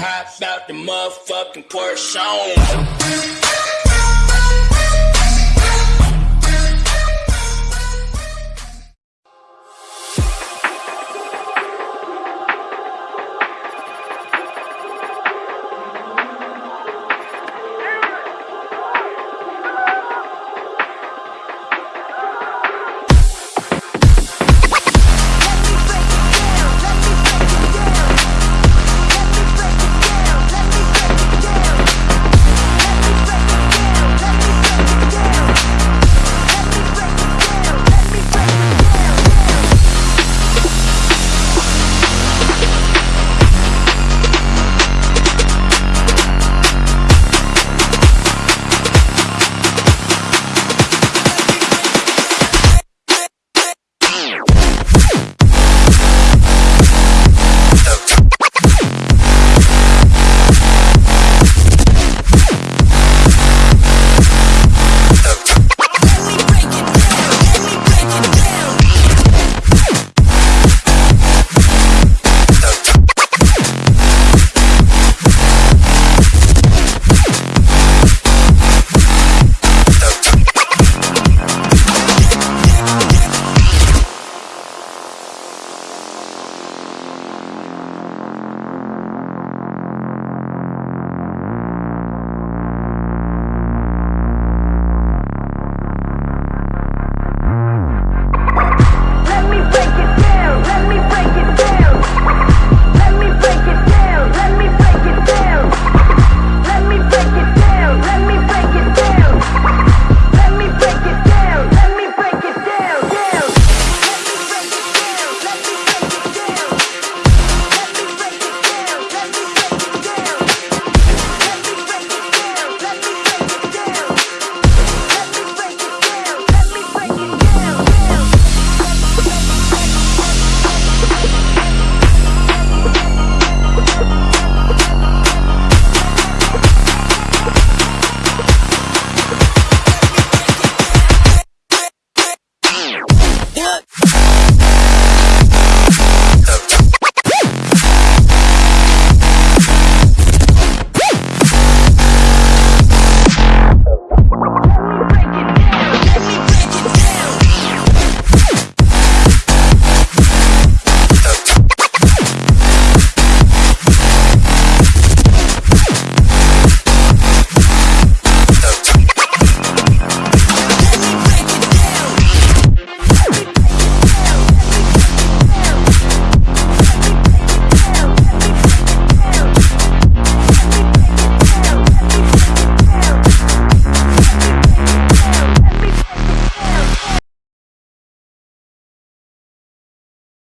Hop out the motherfucking Porsche.